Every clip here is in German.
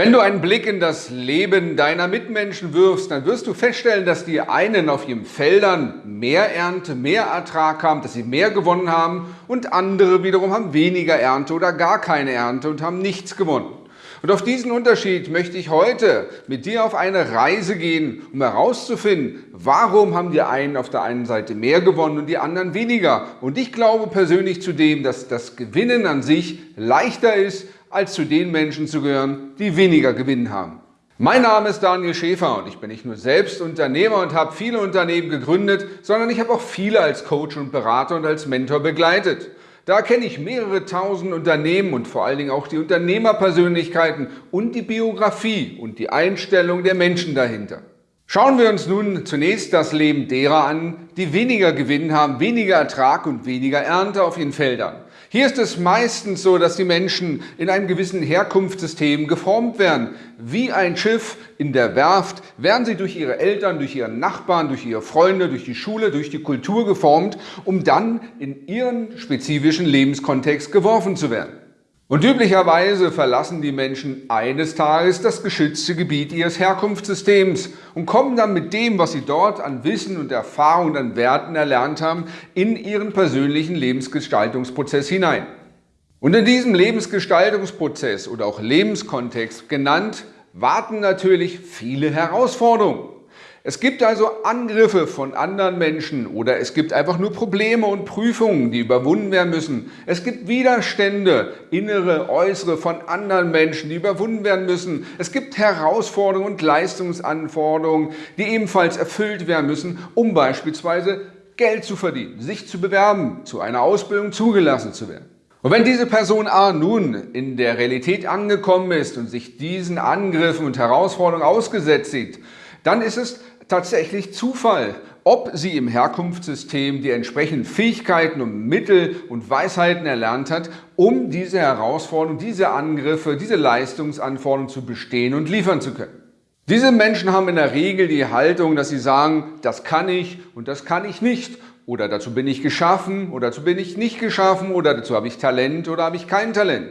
Wenn du einen Blick in das Leben deiner Mitmenschen wirfst, dann wirst du feststellen, dass die einen auf ihren Feldern mehr Ernte, mehr Ertrag haben, dass sie mehr gewonnen haben und andere wiederum haben weniger Ernte oder gar keine Ernte und haben nichts gewonnen. Und auf diesen Unterschied möchte ich heute mit dir auf eine Reise gehen, um herauszufinden, warum haben die einen auf der einen Seite mehr gewonnen und die anderen weniger. Und ich glaube persönlich zudem, dass das Gewinnen an sich leichter ist, als zu den Menschen zu gehören, die weniger Gewinn haben. Mein Name ist Daniel Schäfer und ich bin nicht nur selbst Unternehmer und habe viele Unternehmen gegründet, sondern ich habe auch viele als Coach und Berater und als Mentor begleitet. Da kenne ich mehrere tausend Unternehmen und vor allen Dingen auch die Unternehmerpersönlichkeiten und die Biografie und die Einstellung der Menschen dahinter. Schauen wir uns nun zunächst das Leben derer an, die weniger Gewinn haben, weniger Ertrag und weniger Ernte auf ihren Feldern. Hier ist es meistens so, dass die Menschen in einem gewissen Herkunftssystem geformt werden. Wie ein Schiff in der Werft werden sie durch ihre Eltern, durch ihre Nachbarn, durch ihre Freunde, durch die Schule, durch die Kultur geformt, um dann in ihren spezifischen Lebenskontext geworfen zu werden. Und üblicherweise verlassen die Menschen eines Tages das geschützte Gebiet ihres Herkunftssystems und kommen dann mit dem, was sie dort an Wissen und Erfahrung und an Werten erlernt haben, in ihren persönlichen Lebensgestaltungsprozess hinein. Und in diesem Lebensgestaltungsprozess oder auch Lebenskontext genannt, warten natürlich viele Herausforderungen. Es gibt also Angriffe von anderen Menschen oder es gibt einfach nur Probleme und Prüfungen, die überwunden werden müssen. Es gibt Widerstände, innere, äußere von anderen Menschen, die überwunden werden müssen. Es gibt Herausforderungen und Leistungsanforderungen, die ebenfalls erfüllt werden müssen, um beispielsweise Geld zu verdienen, sich zu bewerben, zu einer Ausbildung zugelassen zu werden. Und wenn diese Person A nun in der Realität angekommen ist und sich diesen Angriffen und Herausforderungen ausgesetzt sieht, dann ist es tatsächlich Zufall, ob sie im Herkunftssystem die entsprechenden Fähigkeiten und Mittel und Weisheiten erlernt hat, um diese Herausforderungen, diese Angriffe, diese Leistungsanforderungen zu bestehen und liefern zu können. Diese Menschen haben in der Regel die Haltung, dass sie sagen, das kann ich und das kann ich nicht oder dazu bin ich geschaffen oder dazu bin ich nicht geschaffen oder dazu habe ich Talent oder habe ich kein Talent.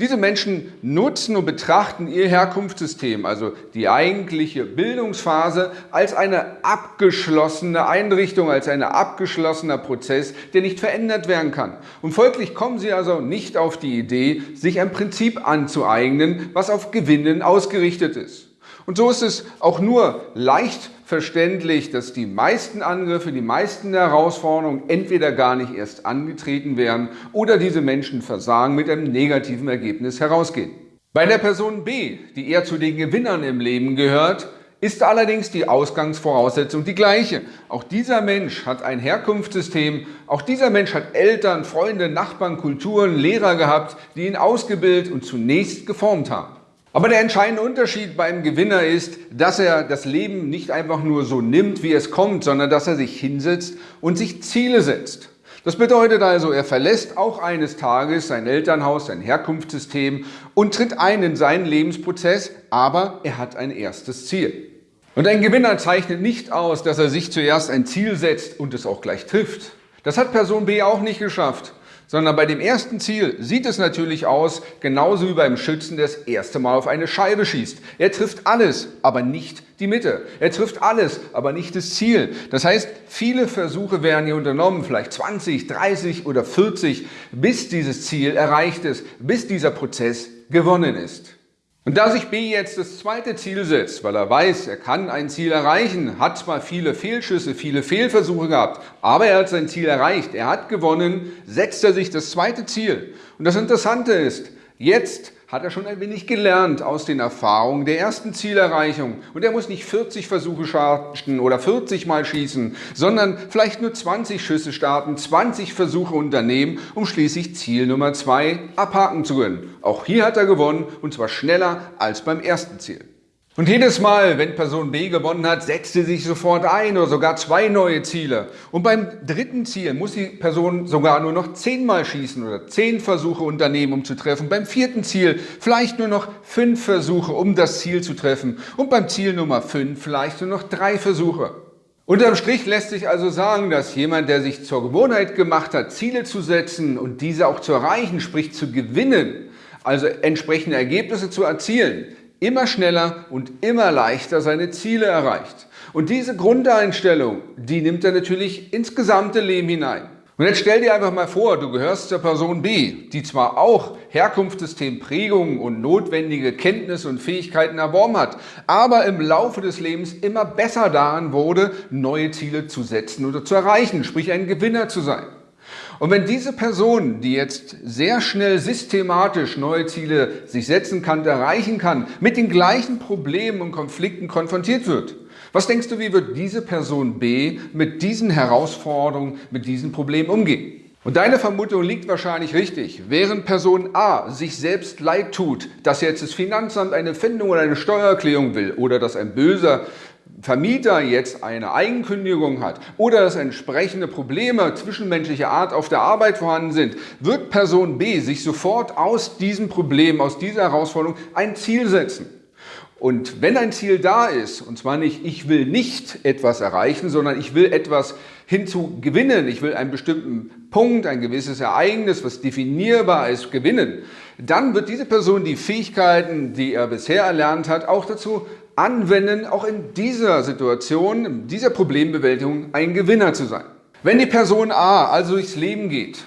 Diese Menschen nutzen und betrachten ihr Herkunftssystem, also die eigentliche Bildungsphase, als eine abgeschlossene Einrichtung, als ein abgeschlossener Prozess, der nicht verändert werden kann. Und folglich kommen sie also nicht auf die Idee, sich ein Prinzip anzueignen, was auf Gewinnen ausgerichtet ist. Und so ist es auch nur leicht verständlich, dass die meisten Angriffe, die meisten Herausforderungen entweder gar nicht erst angetreten werden oder diese Menschen versagen mit einem negativen Ergebnis herausgehen. Bei der Person B, die eher zu den Gewinnern im Leben gehört, ist allerdings die Ausgangsvoraussetzung die gleiche. Auch dieser Mensch hat ein Herkunftssystem, auch dieser Mensch hat Eltern, Freunde, Nachbarn, Kulturen, Lehrer gehabt, die ihn ausgebildet und zunächst geformt haben. Aber der entscheidende Unterschied beim Gewinner ist, dass er das Leben nicht einfach nur so nimmt, wie es kommt, sondern dass er sich hinsetzt und sich Ziele setzt. Das bedeutet also, er verlässt auch eines Tages sein Elternhaus, sein Herkunftssystem und tritt ein in seinen Lebensprozess, aber er hat ein erstes Ziel. Und ein Gewinner zeichnet nicht aus, dass er sich zuerst ein Ziel setzt und es auch gleich trifft. Das hat Person B auch nicht geschafft sondern bei dem ersten Ziel sieht es natürlich aus, genauso wie beim Schützen, der das erste Mal auf eine Scheibe schießt. Er trifft alles, aber nicht die Mitte. Er trifft alles, aber nicht das Ziel. Das heißt, viele Versuche werden hier unternommen, vielleicht 20, 30 oder 40, bis dieses Ziel erreicht ist, bis dieser Prozess gewonnen ist. Und da sich B jetzt das zweite Ziel setzt, weil er weiß, er kann ein Ziel erreichen, hat zwar viele Fehlschüsse, viele Fehlversuche gehabt, aber er hat sein Ziel erreicht, er hat gewonnen, setzt er sich das zweite Ziel. Und das Interessante ist, jetzt hat er schon ein wenig gelernt aus den Erfahrungen der ersten Zielerreichung. Und er muss nicht 40 Versuche starten oder 40 Mal schießen, sondern vielleicht nur 20 Schüsse starten, 20 Versuche unternehmen, um schließlich Ziel Nummer 2 abhaken zu können. Auch hier hat er gewonnen und zwar schneller als beim ersten Ziel. Und jedes Mal, wenn Person B gewonnen hat, setzt sie sich sofort ein oder sogar zwei neue Ziele. Und beim dritten Ziel muss die Person sogar nur noch zehnmal schießen oder zehn Versuche unternehmen, um zu treffen. Beim vierten Ziel vielleicht nur noch fünf Versuche, um das Ziel zu treffen. Und beim Ziel Nummer fünf vielleicht nur noch drei Versuche. Unterm Strich lässt sich also sagen, dass jemand, der sich zur Gewohnheit gemacht hat, Ziele zu setzen und diese auch zu erreichen, sprich zu gewinnen, also entsprechende Ergebnisse zu erzielen, immer schneller und immer leichter seine Ziele erreicht. Und diese Grundeinstellung, die nimmt er natürlich ins gesamte Leben hinein. Und jetzt stell dir einfach mal vor, du gehörst zur Person B, die zwar auch Herkunftssystem, Prägungen und notwendige Kenntnisse und Fähigkeiten erworben hat, aber im Laufe des Lebens immer besser daran wurde, neue Ziele zu setzen oder zu erreichen, sprich ein Gewinner zu sein. Und wenn diese Person, die jetzt sehr schnell systematisch neue Ziele sich setzen kann, erreichen kann, mit den gleichen Problemen und Konflikten konfrontiert wird, was denkst du, wie wird diese Person B mit diesen Herausforderungen, mit diesen Problemen umgehen? Und deine Vermutung liegt wahrscheinlich richtig. Während Person A sich selbst leid tut, dass jetzt das Finanzamt eine Findung oder eine Steuererklärung will oder dass ein böser Vermieter jetzt eine Eigenkündigung hat oder dass entsprechende Probleme zwischenmenschlicher Art auf der Arbeit vorhanden sind, wird Person B sich sofort aus diesem Problem, aus dieser Herausforderung ein Ziel setzen. Und wenn ein Ziel da ist, und zwar nicht, ich will nicht etwas erreichen, sondern ich will etwas hinzu gewinnen, ich will einen bestimmten Punkt, ein gewisses Ereignis, was definierbar ist, gewinnen, dann wird diese Person die Fähigkeiten, die er bisher erlernt hat, auch dazu anwenden, auch in dieser Situation, in dieser Problembewältigung ein Gewinner zu sein. Wenn die Person A also durchs Leben geht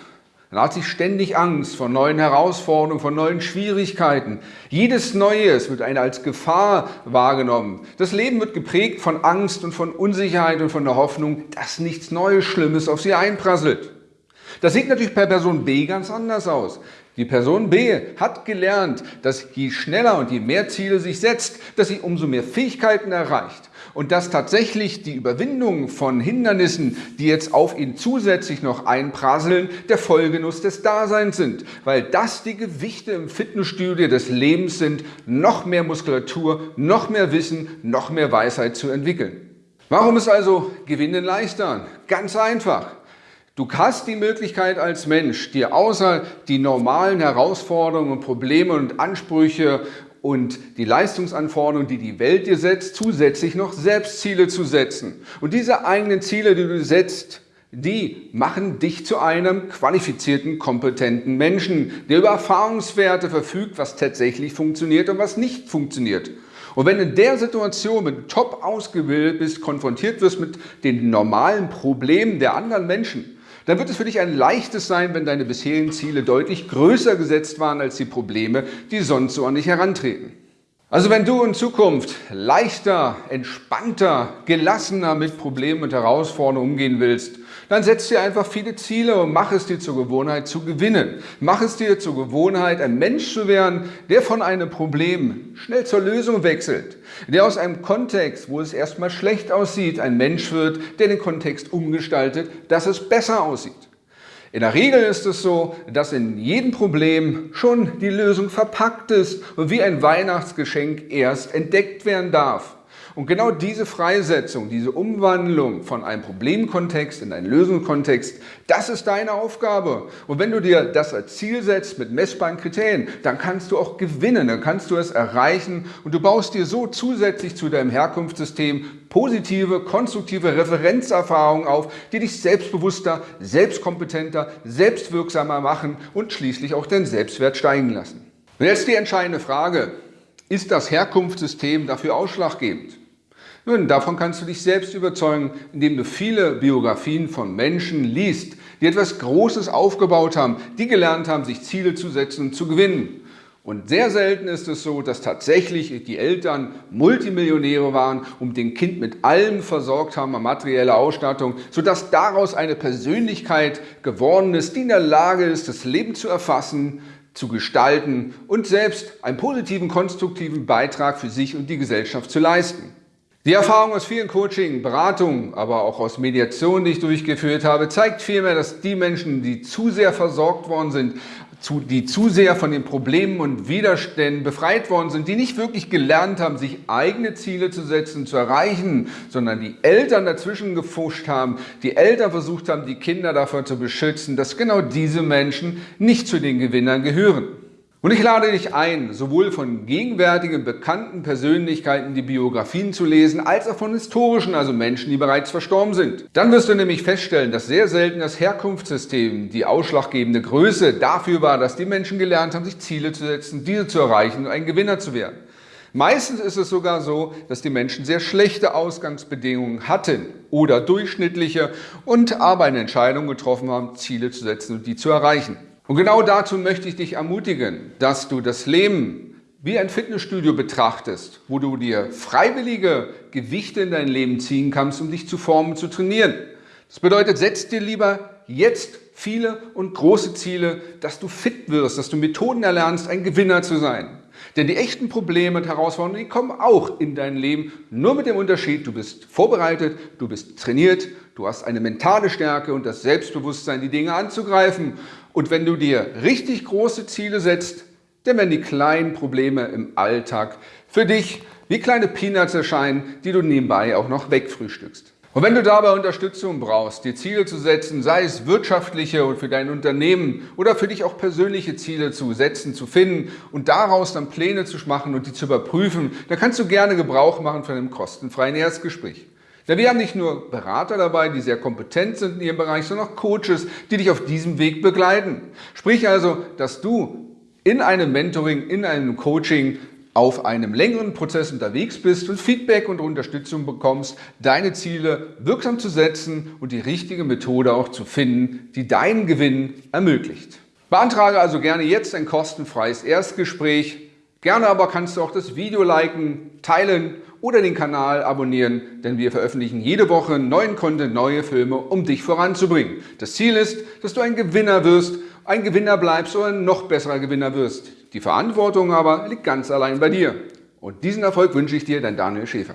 dann hat sie ständig Angst vor neuen Herausforderungen, vor neuen Schwierigkeiten. Jedes Neues wird eine als Gefahr wahrgenommen. Das Leben wird geprägt von Angst und von Unsicherheit und von der Hoffnung, dass nichts Neues, Schlimmes auf sie einprasselt. Das sieht natürlich bei Person B ganz anders aus. Die Person B hat gelernt, dass je schneller und je mehr Ziele sich setzt, dass sie umso mehr Fähigkeiten erreicht und dass tatsächlich die Überwindung von Hindernissen, die jetzt auf ihn zusätzlich noch einprasseln, der Vollgenuss des Daseins sind, weil das die Gewichte im Fitnessstudio des Lebens sind, noch mehr Muskulatur, noch mehr Wissen, noch mehr Weisheit zu entwickeln. Warum ist also Gewinnen leichter? Ganz einfach. Du hast die Möglichkeit als Mensch, dir außer die normalen Herausforderungen Probleme und Ansprüche und die Leistungsanforderungen, die die Welt dir setzt, zusätzlich noch Selbstziele zu setzen. Und diese eigenen Ziele, die du setzt, die machen dich zu einem qualifizierten, kompetenten Menschen, der über Erfahrungswerte verfügt, was tatsächlich funktioniert und was nicht funktioniert. Und wenn in der Situation, wenn du top ausgebildet bist, konfrontiert wirst mit den normalen Problemen der anderen Menschen, dann wird es für dich ein leichtes sein, wenn deine bisherigen Ziele deutlich größer gesetzt waren als die Probleme, die sonst so an dich herantreten. Also wenn du in Zukunft leichter, entspannter, gelassener mit Problemen und Herausforderungen umgehen willst, dann setz dir einfach viele Ziele und mach es dir zur Gewohnheit zu gewinnen. Mach es dir zur Gewohnheit, ein Mensch zu werden, der von einem Problem schnell zur Lösung wechselt. Der aus einem Kontext, wo es erstmal schlecht aussieht, ein Mensch wird, der den Kontext umgestaltet, dass es besser aussieht. In der Regel ist es so, dass in jedem Problem schon die Lösung verpackt ist und wie ein Weihnachtsgeschenk erst entdeckt werden darf. Und genau diese Freisetzung, diese Umwandlung von einem Problemkontext in einen Lösungskontext, das ist deine Aufgabe. Und wenn du dir das als Ziel setzt mit messbaren Kriterien, dann kannst du auch gewinnen, dann kannst du es erreichen und du baust dir so zusätzlich zu deinem Herkunftssystem positive, konstruktive Referenzerfahrungen auf, die dich selbstbewusster, selbstkompetenter, selbstwirksamer machen und schließlich auch den Selbstwert steigen lassen. Und jetzt die entscheidende Frage, ist das Herkunftssystem dafür ausschlaggebend? Nun, davon kannst du dich selbst überzeugen, indem du viele Biografien von Menschen liest, die etwas Großes aufgebaut haben, die gelernt haben, sich Ziele zu setzen und zu gewinnen. Und sehr selten ist es so, dass tatsächlich die Eltern Multimillionäre waren und den Kind mit allem versorgt haben an materieller Ausstattung, sodass daraus eine Persönlichkeit geworden ist, die in der Lage ist, das Leben zu erfassen, zu gestalten und selbst einen positiven, konstruktiven Beitrag für sich und die Gesellschaft zu leisten. Die Erfahrung aus vielen Coaching, Beratungen, aber auch aus Mediationen, die ich durchgeführt habe, zeigt vielmehr, dass die Menschen, die zu sehr versorgt worden sind, die zu sehr von den Problemen und Widerständen befreit worden sind, die nicht wirklich gelernt haben, sich eigene Ziele zu setzen, zu erreichen, sondern die Eltern dazwischen gefuscht haben, die Eltern versucht haben, die Kinder davor zu beschützen, dass genau diese Menschen nicht zu den Gewinnern gehören. Und ich lade dich ein, sowohl von gegenwärtigen bekannten Persönlichkeiten die Biografien zu lesen, als auch von historischen, also Menschen, die bereits verstorben sind. Dann wirst du nämlich feststellen, dass sehr selten das Herkunftssystem die ausschlaggebende Größe dafür war, dass die Menschen gelernt haben, sich Ziele zu setzen, diese zu erreichen und ein Gewinner zu werden. Meistens ist es sogar so, dass die Menschen sehr schlechte Ausgangsbedingungen hatten oder durchschnittliche und aber eine Entscheidung getroffen haben, Ziele zu setzen und die zu erreichen. Und genau dazu möchte ich dich ermutigen, dass du das Leben wie ein Fitnessstudio betrachtest, wo du dir freiwillige Gewichte in dein Leben ziehen kannst, um dich zu formen, zu trainieren. Das bedeutet, setz dir lieber jetzt viele und große Ziele, dass du fit wirst, dass du Methoden erlernst, ein Gewinner zu sein. Denn die echten Probleme und Herausforderungen, die kommen auch in dein Leben, nur mit dem Unterschied, du bist vorbereitet, du bist trainiert, du hast eine mentale Stärke und das Selbstbewusstsein, die Dinge anzugreifen. Und wenn du dir richtig große Ziele setzt, dann werden die kleinen Probleme im Alltag für dich wie kleine Peanuts erscheinen, die du nebenbei auch noch wegfrühstückst. Und wenn du dabei Unterstützung brauchst, dir Ziele zu setzen, sei es wirtschaftliche und für dein Unternehmen oder für dich auch persönliche Ziele zu setzen, zu finden und daraus dann Pläne zu machen und die zu überprüfen, dann kannst du gerne Gebrauch machen von einem kostenfreien Erstgespräch. Denn wir haben nicht nur Berater dabei, die sehr kompetent sind in ihrem Bereich, sondern auch Coaches, die dich auf diesem Weg begleiten. Sprich also, dass du in einem Mentoring, in einem Coaching auf einem längeren Prozess unterwegs bist und Feedback und Unterstützung bekommst, deine Ziele wirksam zu setzen und die richtige Methode auch zu finden, die deinen Gewinn ermöglicht. Beantrage also gerne jetzt ein kostenfreies Erstgespräch. Gerne aber kannst du auch das Video liken, teilen oder den Kanal abonnieren, denn wir veröffentlichen jede Woche neuen Content, neue Filme, um dich voranzubringen. Das Ziel ist, dass du ein Gewinner wirst, ein Gewinner bleibst oder ein noch besserer Gewinner wirst. Die Verantwortung aber liegt ganz allein bei dir. Und diesen Erfolg wünsche ich dir, dein Daniel Schäfer.